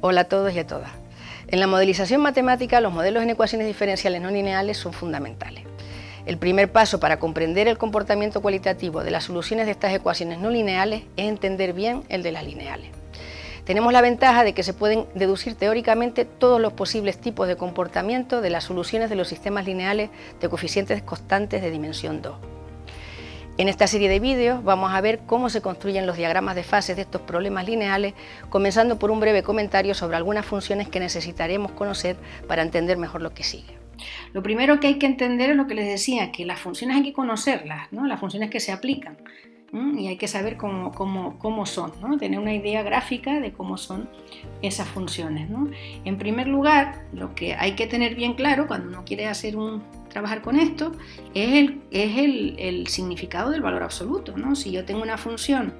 Hola a todos y a todas. En la modelización matemática, los modelos en ecuaciones diferenciales no lineales son fundamentales. El primer paso para comprender el comportamiento cualitativo de las soluciones de estas ecuaciones no lineales es entender bien el de las lineales. Tenemos la ventaja de que se pueden deducir teóricamente todos los posibles tipos de comportamiento de las soluciones de los sistemas lineales de coeficientes constantes de dimensión 2. En esta serie de vídeos vamos a ver cómo se construyen los diagramas de fases de estos problemas lineales, comenzando por un breve comentario sobre algunas funciones que necesitaremos conocer para entender mejor lo que sigue. Lo primero que hay que entender es lo que les decía, que las funciones hay que conocerlas, ¿no? las funciones que se aplican, y hay que saber cómo, cómo, son, ¿no? tener una idea gráfica de cómo son esas funciones. ¿no? En primer lugar, lo que hay que tener bien claro cuando uno quiere hacer un trabajar con esto es el, es el, significado del valor absoluto. ¿no? Si yo tengo una función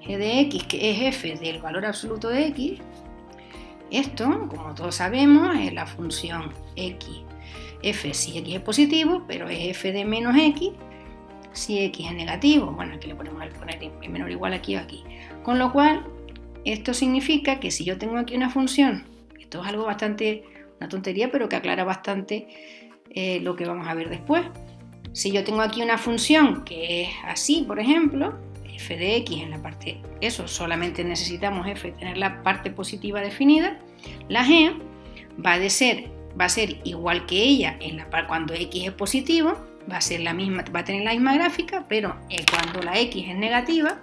g de x que es f del valor absoluto de x, esto, como todos sabemos, es la función x, f si x es positivo, pero es f de menos x si x es negativo. Bueno, aquí le podemos poner menor o igual aquí o aquí. Con lo cual, esto significa que si yo tengo aquí una función, esto es algo bastante, una tontería, pero que aclara bastante eh, lo que vamos a ver después. Si yo tengo aquí una función que es así, por ejemplo, f de x en la parte, eso, solamente necesitamos f, tener la parte positiva definida, la g va a, ser, va a ser igual que ella en la, cuando x es positivo, va a, ser la misma, va a tener la misma gráfica, pero eh, cuando la x es negativa,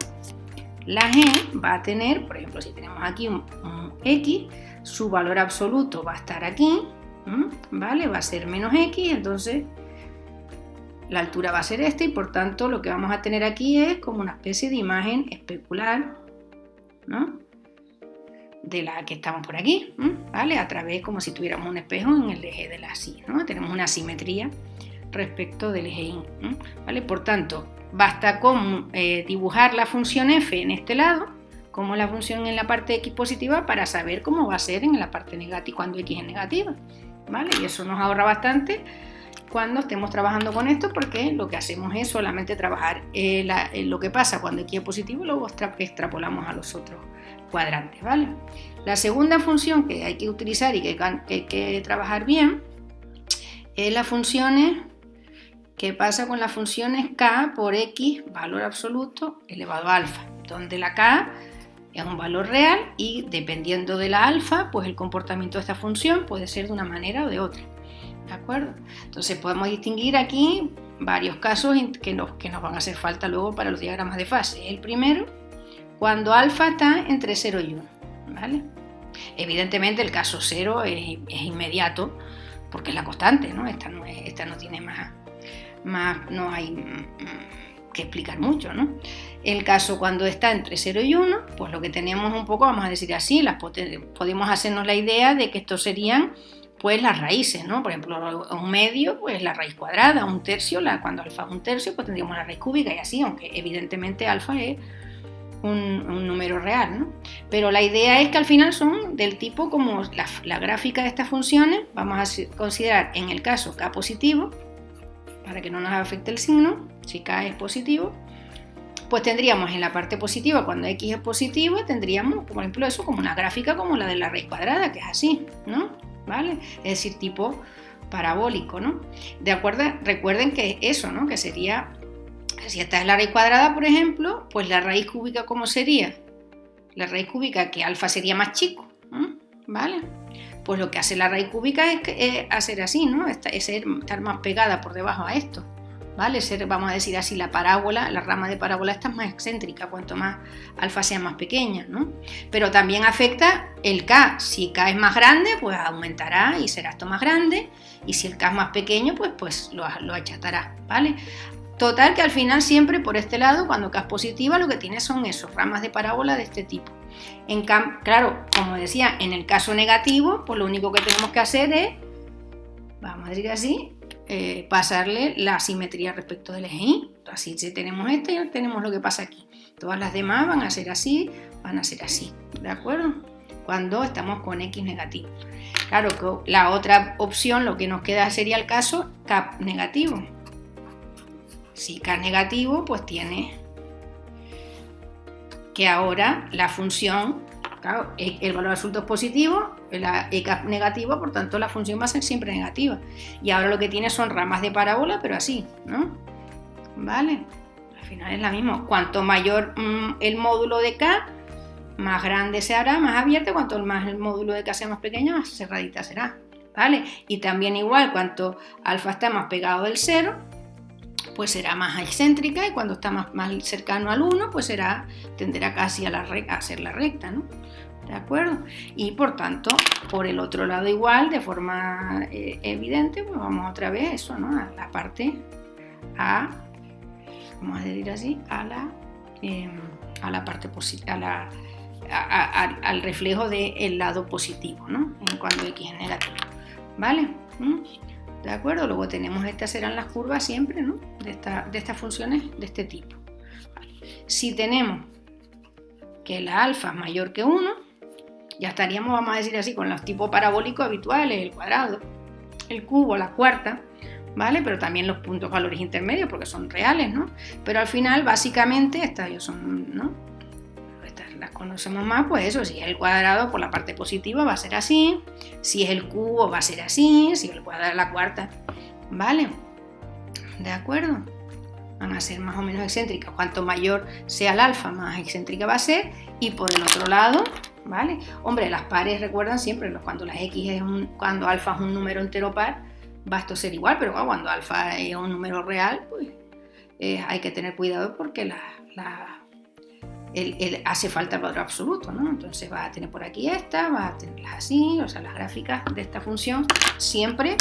la g va a tener, por ejemplo, si tenemos aquí un x, su valor absoluto va a estar aquí, ¿vale? Va a ser menos x, entonces la altura va a ser esta y por tanto lo que vamos a tener aquí es como una especie de imagen especular, ¿no? De la que estamos por aquí, ¿vale? A través como si tuviéramos un espejo en el eje de la así, ¿no? Tenemos una simetría respecto del Y, ¿vale? Por tanto, basta con eh, dibujar la función f en este lado, como la función en la parte x positiva, para saber cómo va a ser en la parte negativa, cuando x es negativa. Y eso nos ahorra bastante cuando estemos trabajando con esto porque lo que hacemos es solamente trabajar eh, eh, lo que pasa cuando x es positivo y luego extrapolamos a los otros cuadrantes, ¿vale? La segunda función que hay que utilizar y que, hay que trabajar bien es las funciones que pasa con las funciones k por x valor absoluto elevado a alfa, donde la k es un valor real y dependiendo de la alfa, pues el comportamiento de esta función puede ser de una manera o de otra. ¿De acuerdo? Entonces podemos distinguir aquí varios casos que nos, que nos van a hacer falta luego para los diagramas de fase. El primero, cuando alfa está entre 0 y 1. ¿vale? Evidentemente el caso 0 es, inmediato porque es la constante, ¿no? Esta no, esta no tiene más, más, no hay que explicar mucho, ¿no? El caso cuando está entre 0 y 1, pues lo que tenemos un poco, vamos a decir así, las podemos hacernos la idea de que estos serían pues las raíces, ¿no? Por ejemplo, un medio, pues la raíz cuadrada, un tercio, la, cuando alfa es un tercio, pues tendríamos la raíz cúbica y así, aunque evidentemente alfa es un, número real, ¿no? Pero la idea es que al final son del tipo como la, la gráfica de estas funciones, vamos a considerar en el caso k positivo, para que no nos afecte el signo, si k es positivo, pues tendríamos en la parte positiva, cuando x es positivo, tendríamos, por ejemplo, eso como una gráfica como la de la raíz cuadrada, que es así, ¿no? ¿Vale? Es decir, tipo parabólico, ¿no? De acuerdo, recuerden que eso, ¿no? Que sería, si esta es la raíz cuadrada, por ejemplo, pues la raíz cúbica, ¿cómo sería? La raíz cúbica, que alfa sería más chico, ¿vale? Pues lo que hace la raíz cúbica es, hacer así, ¿no? Es estar más pegada por debajo a esto. ¿Vale? Ser, vamos a decir así, la parábola, la rama de parábola está más excéntrica, cuanto más alfa sea más pequeña, ¿no? Pero también afecta el K. Si K es más grande, pues aumentará y será esto más grande. Y si el K es más pequeño, pues, pues lo, lo achatará, ¿vale? Total que al final siempre por este lado, cuando K es positiva, lo que tiene son esos ramas de parábola de este tipo. Claro, como decía, en el caso negativo, pues lo único que tenemos que hacer es, vamos a decir así, eh, pasarle la simetría respecto del eje Y. Así si tenemos esto y tenemos lo que pasa aquí. Todas las demás van a ser así, van a ser así, ¿de acuerdo? Cuando estamos con X negativo. Claro que la otra opción, lo que nos queda sería el caso K negativo. Si K negativo, pues tiene que ahora la función e, el valor absoluto es positivo, la EK negativo, por tanto la función va a ser siempre negativa. Y ahora lo que tiene son ramas de parábola, pero así, ¿no? ¿Vale? Al final es la misma. Cuanto mayor mm, el módulo de K, más grande se hará, más abierto, cuanto más el módulo de K sea más pequeño, más cerradita será. ¿Vale? Y también igual, cuanto alfa está más pegado del 0, pues será más excéntrica y cuando está más, más cercano al 1, pues será, tenderá casi a, la a ser la recta, ¿no? ¿De acuerdo? Y por tanto, por el otro lado igual, de forma eh, evidente, pues vamos otra vez eso, ¿no? A la parte A, vamos a decir así, a la, em, a la parte positiva, al reflejo del lado positivo, ¿no? En cuando X es negativo, ¿vale? ¿Mm? ¿De acuerdo? Luego tenemos, estas serán las curvas siempre, ¿no? De, de estas funciones de este tipo. Si tenemos que la alfa es mayor que 1, ya estaríamos, vamos a decir así, con los tipos parabólicos habituales, el cuadrado, el cubo, la cuarta, ¿vale? Pero también los puntos valores intermedios porque son reales, ¿no? Pero al final, básicamente, estas son, ¿no? Las conocemos más, pues eso, si es el cuadrado por la parte positiva va a ser así, si es el cubo va a ser así, si el cuadrado la cuarta, ¿vale? ¿De acuerdo? Van a ser más o menos excéntricas. Cuanto mayor sea el alfa, más excéntrica va a ser. Y por el otro lado, ¿vale? Hombre, las pares recuerdan siempre, cuando las x es un, cuando alfa es un número entero par, va a ser igual, pero cuando alfa es un número real, pues eh, hay que tener cuidado porque la, hace falta el valor absoluto, ¿no? Entonces va a tener por aquí esta, va a tenerlas así, o sea, las gráficas de esta función, siempre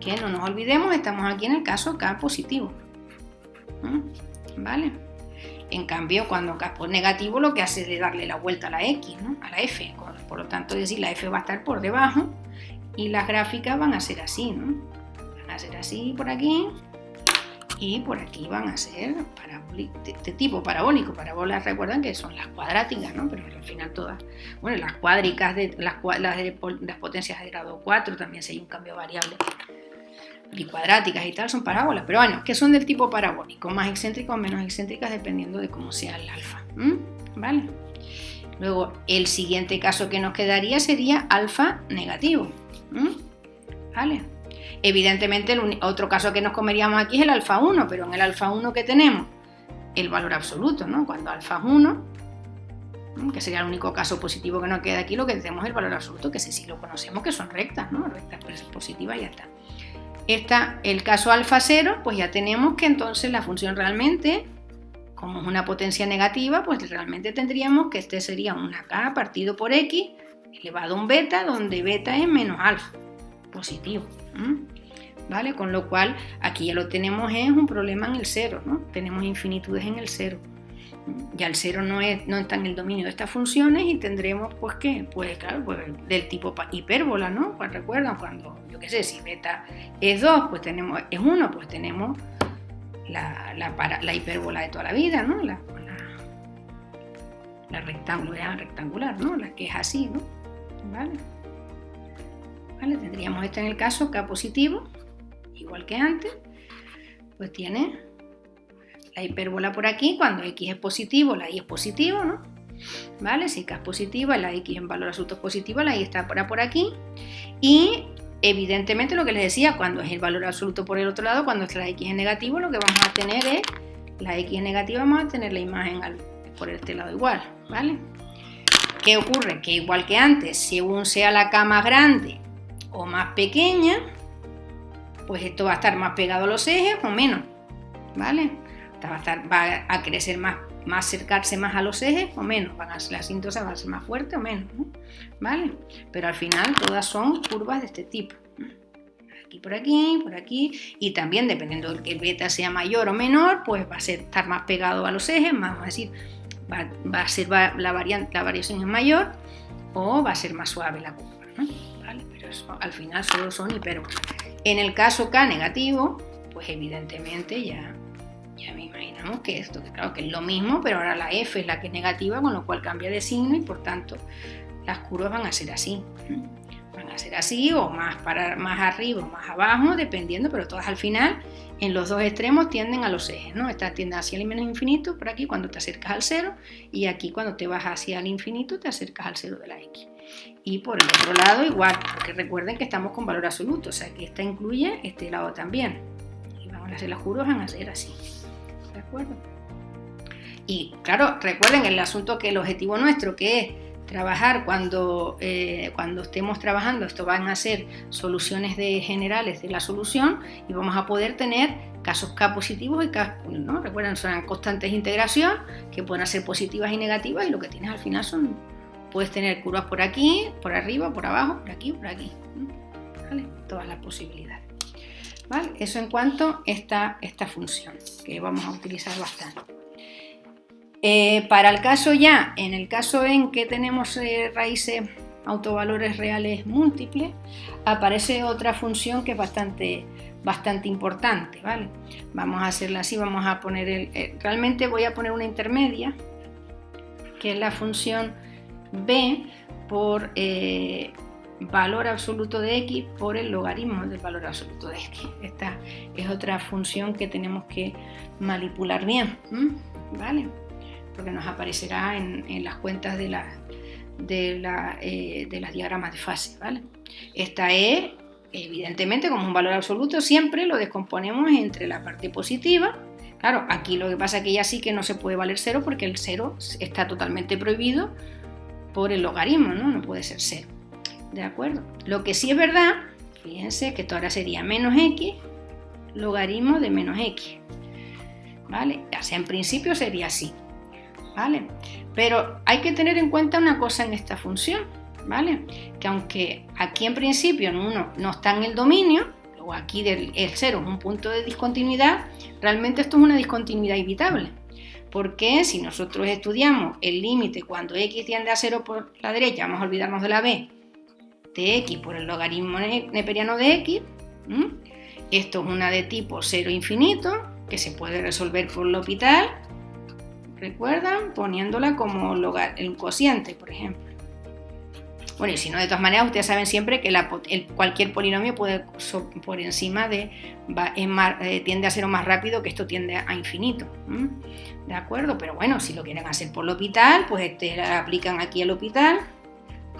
que no nos olvidemos, estamos aquí en el caso k positivo, ¿vale? En cambio, cuando K es negativo, lo que hace es darle la vuelta a la X, ¿no? a la F. Por lo tanto, es decir, la F va a estar por debajo y las gráficas van a ser así, ¿no? Van a ser así por aquí y por aquí van a ser de, tipo parabólico. Parabolas recuerdan que son las cuadráticas, ¿no? Pero al final todas, bueno, las cuádricas, de, las potencias de grado 4 también si hay un cambio variable y cuadráticas y tal son parábolas, pero bueno, que son del tipo parabólico, más excéntricas o menos excéntricas dependiendo de cómo sea el alfa. ¿Vale? Luego, el siguiente caso que nos quedaría sería alfa negativo. ¿Vale? Evidentemente, el otro caso que nos comeríamos aquí es el alfa 1, pero en el alfa 1 que tenemos el valor absoluto, ¿no? Cuando alfa es 1, que sería el único caso positivo que nos queda aquí, lo que tenemos es el valor absoluto, que ese sí lo conocemos, que son rectas, ¿no? Rectas positivas y ya está está el caso alfa 0, pues ya tenemos que entonces la función realmente, como es una potencia negativa, pues realmente tendríamos que este sería una k partido por x elevado a un beta, donde beta es menos alfa, positivo. ¿Vale? Con lo cual, aquí ya lo tenemos, es un problema en el cero, ¿no? Tenemos infinitudes en el cero ya el cero no, es, no está en el dominio de estas funciones y tendremos, pues, ¿qué? Pues, claro, pues, del tipo hipérbola, ¿no? Recuerdan cuando, yo qué sé, si beta es 2, pues tenemos, es 1, pues tenemos la, la, hipérbola de toda la vida, ¿no? La, la, rectangular, rectangular, ¿no? La que es así, ¿no? ¿Vale? ¿Vale? Tendríamos esto en el caso K positivo, igual que antes, pues tiene la hipérbola por aquí, cuando x es positivo, la y es positivo, ¿no? ¿Vale? Si k es positiva, la x en valor absoluto es positiva, la y está por, aquí. Y evidentemente lo que les decía, cuando es el valor absoluto por el otro lado, cuando la x es negativo, lo que vamos a tener es, la x negativa, vamos a tener la imagen por este lado igual, ¿vale? ¿Qué ocurre? Que igual que antes, según sea la k más grande o más pequeña, pues esto va a estar más pegado a los ejes o menos, ¿vale? va a, crecer más, más acercarse más a los ejes o menos, la va a ser más fuerte o menos, ¿vale? Pero al final todas son curvas de este tipo. Aquí por aquí, por aquí, y también dependiendo de que el beta sea mayor o menor, pues va a ser, estar más pegado a los ejes, vamos a decir, va, a ser la, variante, la variación es mayor o va a ser más suave la curva, ¿Vale? Pero eso, al final solo son hipérbolas. En el caso K negativo, pues evidentemente ya ya me imaginamos que esto, claro que es lo mismo, pero ahora la f es la que es negativa, con lo cual cambia de signo y por tanto las curvas van a ser así. Van a ser así o más, para, más arriba o más abajo, dependiendo, pero todas al final en los dos extremos tienden a los ejes, ¿no? Esta tiende hacia el menos infinito por aquí cuando te acercas al cero y aquí cuando te vas hacia el infinito te acercas al cero de la x. Y por el otro lado igual, porque recuerden que estamos con valor absoluto, o sea que esta incluye este lado también. Y vamos a hacer las curvas, van a ser así, ¿de acuerdo? Y claro, recuerden el asunto que el objetivo nuestro que es trabajar cuando, eh, cuando estemos trabajando, esto van a ser soluciones de generales de la solución y vamos a poder tener casos K positivos y K, ¿no? Recuerden, son constantes de integración que pueden ser positivas y negativas y lo que tienes al final son, puedes tener curvas por aquí, por arriba, por abajo, por aquí, por aquí. Todas las posibilidades. ¿Vale? Eso en cuanto a esta, esta función que vamos a utilizar bastante. Eh, para el caso ya, en el caso en que tenemos eh, raíces autovalores reales múltiples, aparece otra función que es bastante, bastante importante, ¿vale? Vamos a hacerla así, vamos a poner el... Eh, realmente voy a poner una intermedia, que es la función b por valor absoluto de x por el logaritmo del valor absoluto de x. Esta es otra función que tenemos que manipular bien, ¿vale? porque nos aparecerá en, las cuentas de, eh, de, las diagramas de fase. ¿vale? Esta es, evidentemente, como un valor absoluto, siempre lo descomponemos entre la parte positiva. Claro, aquí lo que pasa es que ya sí que no se puede valer cero porque el cero está totalmente prohibido por el logaritmo, ¿no? No puede ser cero. ¿De acuerdo? Lo que sí es verdad, fíjense que esto ahora sería menos x, logaritmo de menos x. ¿Vale? O en principio sería así. ¿vale? Pero hay que tener en cuenta una cosa en esta función, ¿vale? Que aunque aquí en principio uno no está en el dominio, o aquí del, el cero es un punto de discontinuidad, realmente esto es una discontinuidad evitable. Porque si nosotros estudiamos el límite cuando x tiende a cero por la derecha, vamos a olvidarnos de la b, de x por el logaritmo neperiano de x, esto es una de tipo cero infinito, que se puede resolver por el hospital, ¿Recuerdan? Poniéndola como el cociente, por ejemplo. Bueno, y si no, de todas maneras, ustedes saben siempre que cualquier polinomio puede por encima de eh, tiende a ser más rápido que esto tiende a infinito. ¿De acuerdo? Pero bueno, si lo quieren hacer por el hospital, pues este, aplican aquí al hospital.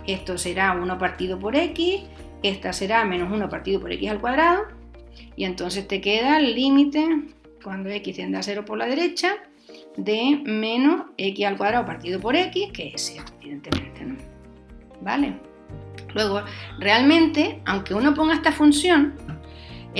Esto será 1 partido por x, esta será menos 1 partido por x al cuadrado. Y entonces te queda el límite cuando x tiende a 0 por la derecha de menos x al cuadrado partido por x, que es 0, evidentemente, ¿no? ¿Vale? Luego, realmente, aunque uno ponga esta función,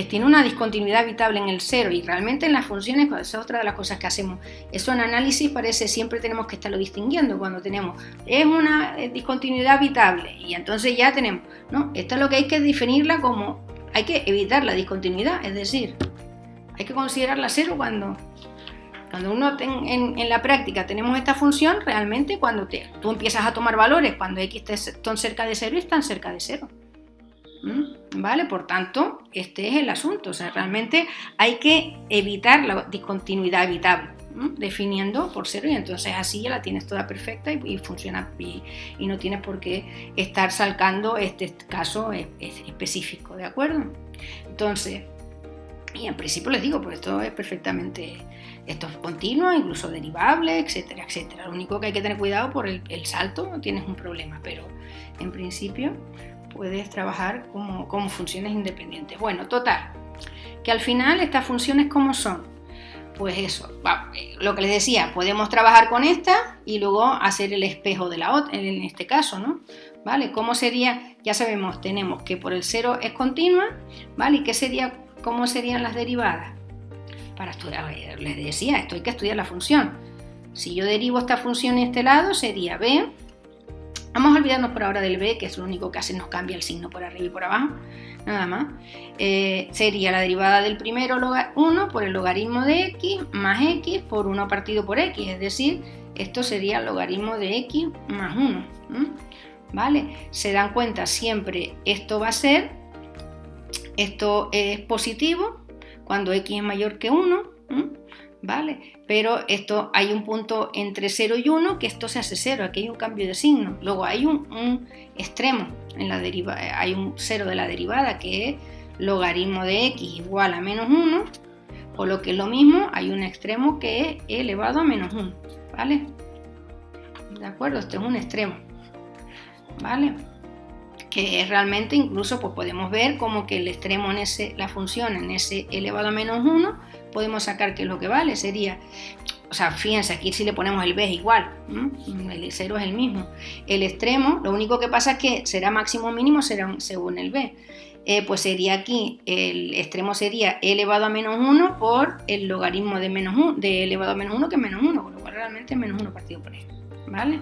tiene una discontinuidad habitable en el 0 y realmente en las funciones, esa es otra de las cosas que hacemos, eso en análisis parece siempre tenemos que estarlo distinguiendo cuando tenemos, es una eh, discontinuidad habitable y entonces ya tenemos, no, esto es lo que hay que definirla como, hay que evitar la discontinuidad, es decir, hay que considerarla cero cuando cuando uno en, la práctica tenemos esta función, realmente cuando tú empiezas a tomar valores, cuando x están cerca de 0 están cerca de 0. ¿Mm? ¿Vale? Por tanto, este es el asunto. O sea, realmente hay que evitar la discontinuidad evitable, definiendo por 0 y entonces así ya la tienes toda perfecta y, funciona y, y, no tienes por qué estar salcando este caso específico, ¿de acuerdo? Entonces, y en principio les digo, pues esto es perfectamente esto es continuo, incluso derivable, etcétera, etcétera. Lo único que hay que tener cuidado por el, salto, no tienes un problema, pero en principio puedes trabajar como, funciones independientes. Bueno, total, que al final estas funciones como son, pues eso, lo que les decía, podemos trabajar con esta y luego hacer el espejo de la otra, en este caso, ¿no? ¿Vale? ¿Cómo sería? Ya sabemos, tenemos que por el cero es continua, ¿vale? ¿Y qué sería, cómo serían las derivadas? Para estudiar, les decía, esto hay que estudiar la función. Si yo derivo esta función en este lado, sería b. Vamos a olvidarnos por ahora del b, que es lo único que hace, nos cambia el signo por arriba y por abajo, nada más. Eh, sería la derivada del primero 1 por el logaritmo de x más x por 1 partido por x, es decir, esto sería el logaritmo de x más 1. ¿Vale? Se dan cuenta siempre, esto va a ser, esto es positivo, cuando x es mayor que 1, ¿vale? Pero esto hay un punto entre 0 y 1 que esto se hace 0, aquí hay un cambio de signo. Luego hay un, extremo en la deriva, hay un 0 de la derivada que es logaritmo de x igual a menos 1, o lo que es lo mismo, hay un extremo que es elevado a menos 1, ¿vale? ¿De acuerdo? Este es un extremo, ¿vale? Que es realmente incluso pues podemos ver como que el extremo en ese, la función en ese elevado a menos 1 podemos sacar que lo que vale sería, o sea, fíjense, aquí si le ponemos el b es igual, el 0 es el mismo. El extremo, lo único que pasa es que será máximo o mínimo será según el b. Eh, pues sería aquí, el extremo sería elevado a menos 1 por el logaritmo de, menos 1, de elevado a menos 1 que es menos 1, con lo cual realmente menos 1 partido por e, ¿vale?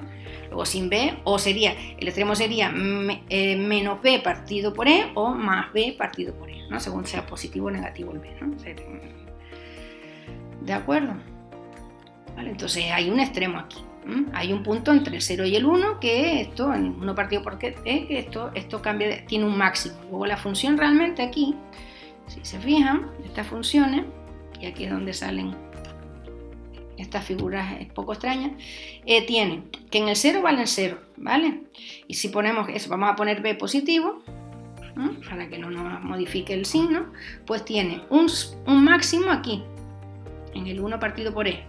Luego sin b, o sería, el extremo sería eh, menos b partido por e o más b partido por e, ¿no? Según sea positivo o negativo el b, ¿no? ¿De acuerdo? Entonces hay un extremo aquí. Hay un punto entre el 0 y el 1 que esto, en 1 partido por e, que esto, esto cambia, tiene un máximo. Luego la función realmente aquí, si se fijan, estas funciones, y aquí es donde salen estas figuras poco extrañas, eh, tienen que en el 0 valen 0, ¿vale? Y si ponemos eso, vamos a poner b positivo, para que no nos modifique el signo, pues tiene un, un máximo aquí, en el 1 partido por e.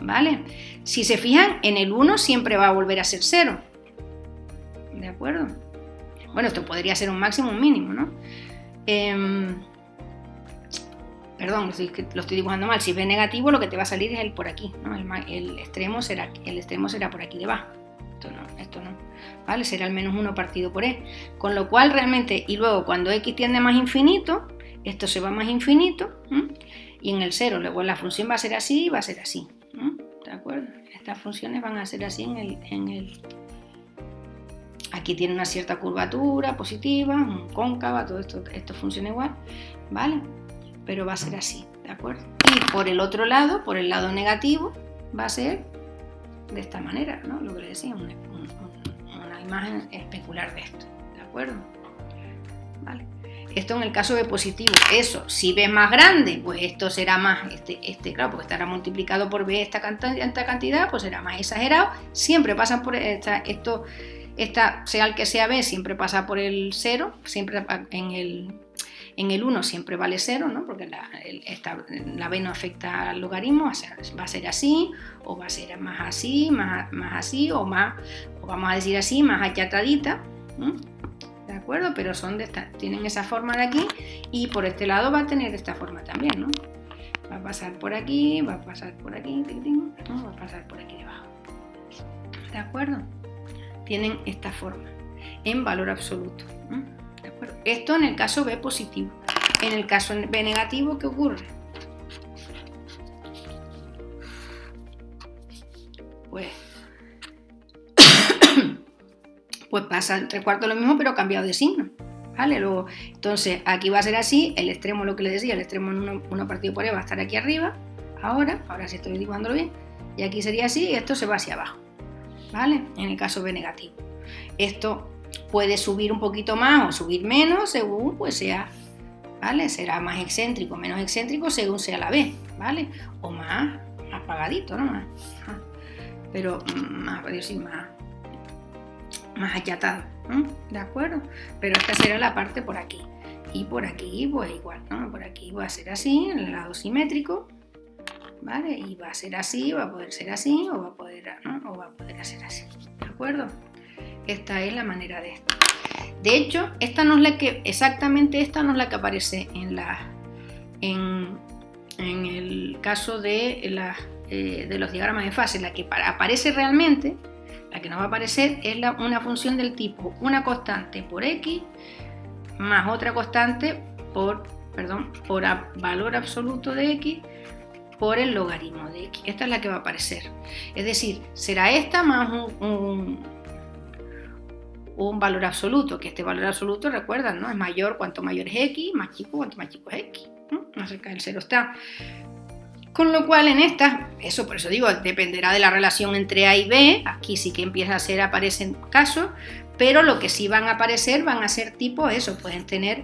¿Vale? Si se fijan, en el 1 siempre va a volver a ser 0. ¿De acuerdo? Bueno, esto podría ser un máximo un mínimo, ¿no? Em, perdón, lo estoy dibujando mal. Si es negativo, lo que te va a salir es el por aquí, ¿no? El, extremo, será, el extremo será por aquí debajo. Esto no, esto no. ¿Vale? Será al menos 1 partido por e. Con lo cual, realmente, y luego cuando x tiende más infinito, esto se va más infinito, y en el 0, luego la función va a ser así y va a ser así. ¿De acuerdo? Estas funciones van a ser así en el, en el... Aquí tiene una cierta curvatura positiva, cóncava, todo esto, esto funciona igual, ¿vale? Pero va a ser así, ¿de acuerdo? Y por el otro lado, por el lado negativo, va a ser de esta manera, ¿no? Lo que le decía, una, imagen especular de esto, ¿de acuerdo? ¿Vale? Esto en el caso de positivo. Eso, si B es más grande, pues esto será más, este, este claro, porque estará multiplicado por B esta cantidad, pues será más exagerado. Siempre pasan por esta, esto, esta, sea el que sea B, siempre pasa por el 0, siempre en el, en el 1 siempre vale 0, ¿no? porque la, la, B no afecta al logaritmo, va a ser así, o va a ser más así, más, más así, o más, o vamos a decir así, más achatadita. ¿de acuerdo? Pero son de esta, tienen esa forma de aquí y por este lado va a tener esta forma también, ¿no? Va a pasar por aquí, va a pasar por aquí, va a pasar por aquí debajo. ¿De acuerdo? Tienen esta forma en valor absoluto. Esto en el caso B positivo. En el caso B negativo, ¿qué ocurre? Pues pues pasa entre cuartos lo mismo, pero cambiado de signo. ¿Vale? Luego, entonces, aquí va a ser así, el extremo, lo que les decía, el extremo en uno, partido por E va a estar aquí arriba, ahora, ahora sí estoy dibujándolo bien, y aquí sería así, y esto se va hacia abajo, ¿vale? En el caso B negativo. Esto puede subir un poquito más o subir menos según pues sea, ¿vale? Será más excéntrico, menos excéntrico según sea la B, ¿vale? O más, apagadito, ¿no? Más, pero más, decir, más, más achatado, ¿de acuerdo? Pero esta será la parte por aquí. Y por aquí, pues igual, ¿no? Por aquí va a ser así, en el lado simétrico, ¿vale? Y va a ser así, va a poder ser así, o va a poder, ¿no? O va a poder ser así, ¿de acuerdo? Esta es la manera de esto. De hecho, esta no es la que, exactamente esta no es la que aparece en la, en, en el caso de, la, eh, de los diagramas de fase, la que aparece realmente la que nos va a aparecer es una función del tipo una constante por x más otra constante por, perdón, por valor absoluto de x por el logaritmo de x. Esta es la que va a aparecer. Es decir, será esta más un, un, valor absoluto, que este valor absoluto, recuerdan, ¿no? Es mayor cuanto mayor es x, más chico cuanto más chico es x. ¿no? Acerca del cero está. Con lo cual en esta, eso por eso digo, dependerá de la relación entre A y B, aquí sí que empieza a ser, aparecen casos, pero lo que sí van a aparecer van a ser tipo eso, pueden tener,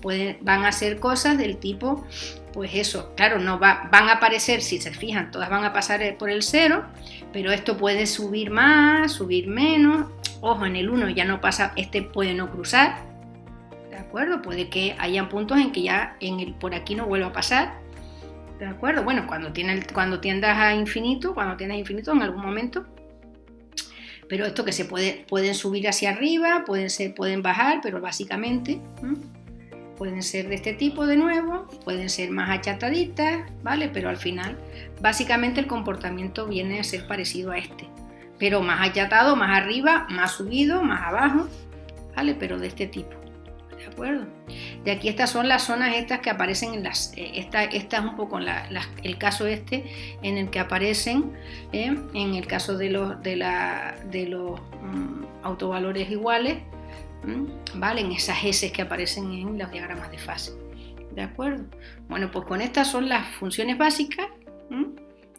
pueden, van a ser cosas del tipo pues eso, claro, no va, van a aparecer, si se fijan, todas van a pasar por el cero, pero esto puede subir más, subir menos. Ojo, en el 1 ya no pasa, este puede no cruzar, ¿de acuerdo? Puede que hayan puntos en que ya en el, por aquí no vuelva a pasar, ¿de acuerdo? Bueno, cuando, tiene cuando tiendas a infinito, cuando tienes infinito en algún momento, pero esto que se puede, pueden subir hacia arriba, pueden, ser, pueden bajar, pero básicamente pueden ser de este tipo de nuevo, pueden ser más achataditas, ¿vale? Pero al final, básicamente el comportamiento viene a ser parecido a este, pero más achatado, más arriba, más subido, más abajo, ¿vale? Pero de este tipo, ¿de acuerdo? De aquí estas son las zonas estas que aparecen en las, eh, esta, esta es un poco el caso este en el que aparecen, ¿eh? en el caso de los, de la, de los mm, autovalores iguales, ¿vale? En esas S que aparecen en los diagramas de fase. ¿De acuerdo? Bueno, pues con estas son las funciones básicas.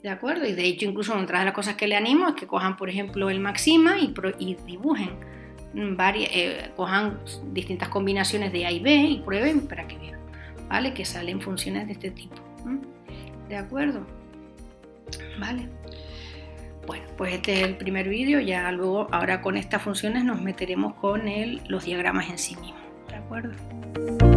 ¿De acuerdo? Y de hecho, incluso otra de las cosas que le animo es que cojan, por ejemplo, el máxima y, dibujen varias, eh, cojan distintas combinaciones de A y B y prueben para que vean, ¿vale? Que salen funciones de este tipo. ¿De acuerdo? ¿Vale? Bueno, pues este es el primer vídeo, ya luego, ahora con estas funciones nos meteremos con el, los diagramas en sí mismos, ¿de acuerdo?